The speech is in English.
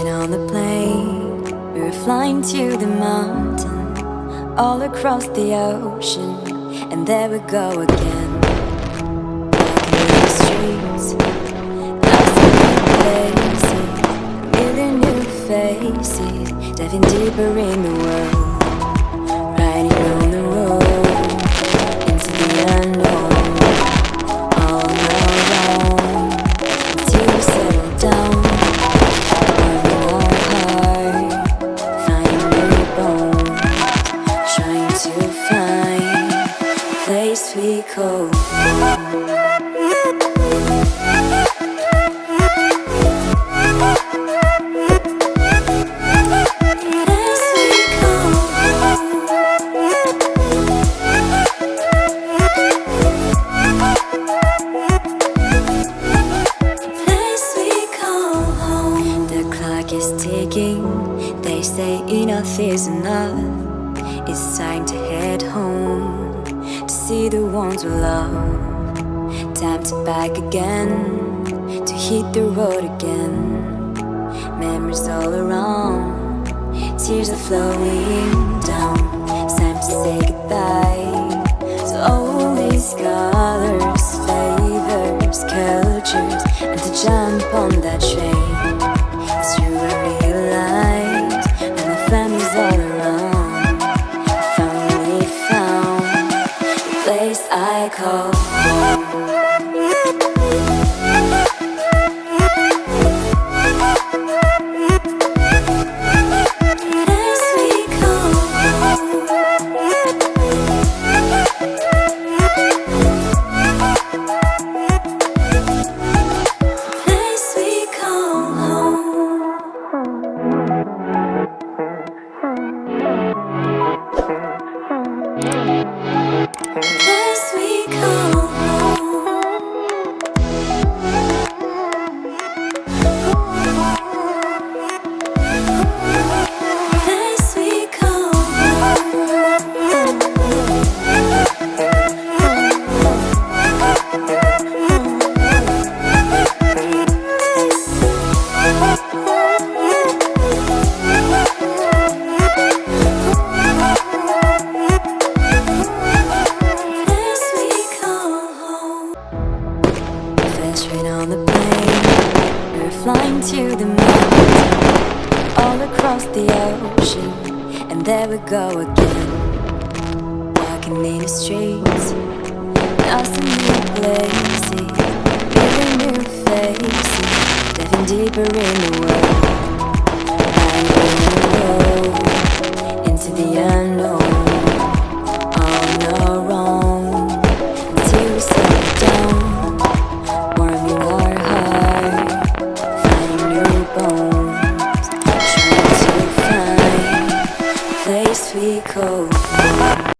And on the plane, we were flying to the mountain, all across the ocean, and there we go again. Back the streets, places, a new faces, diving deeper in the world. Clock is ticking. They say enough is enough. It's time to head home to see the ones we love. Time to back again to hit the road again. Memories all around, tears are flowing down. It's time to say goodbye place I call home. Were flying to the moon, all across the ocean, and there we go again. Walking in the streets, lost in new places, living new faces, diving deeper in the world,